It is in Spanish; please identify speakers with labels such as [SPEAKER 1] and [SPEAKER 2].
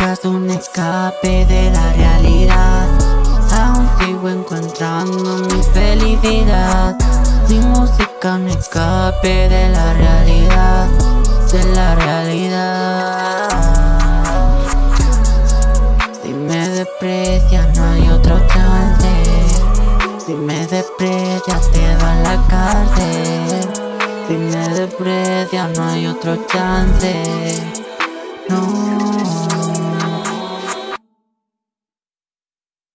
[SPEAKER 1] buscas un escape de la realidad. Aún sigo encontrando mi felicidad. Mi música un escape de la realidad De la realidad. Si me desprecias no hay otro chance. Si me desprecias te va a la cárcel. Si me desprecias no hay otro chance.